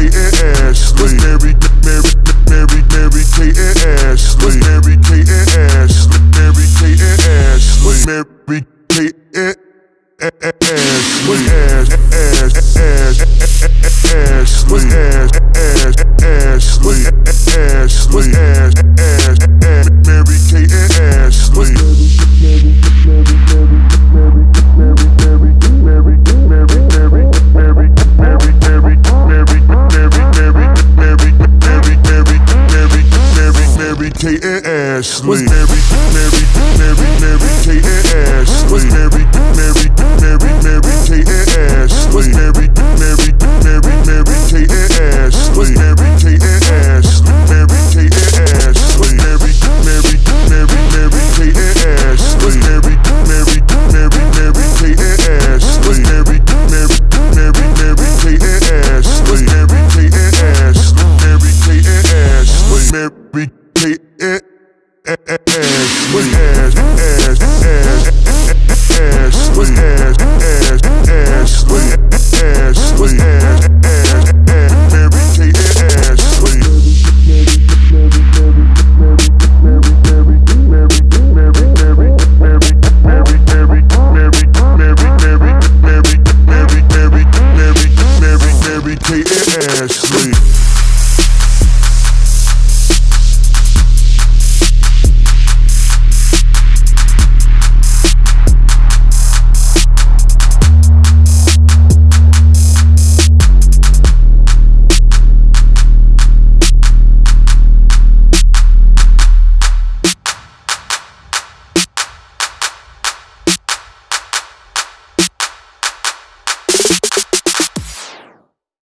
Kate and Ashley. Was Mary, Mary, Mary, Mary, Kate and Ashley. Mary, Mary, Mary Kate and Ashley. Mary, Mary, Mary, Mary Kate and Ashley. Mary, Mary, Mary, Mary Kate and Ashley. Mary Kate and Ashley. Mary Kate and Ashley. Mary, Mary, Mary, Mary Kate and Ashley. Mary, Mary, Mary, Mary Kate and Ashley. Mary, Mary, Mary, Mary Kate and Ashley. Mary Kate and Ashley. Mary Kate and Ashley. Mary was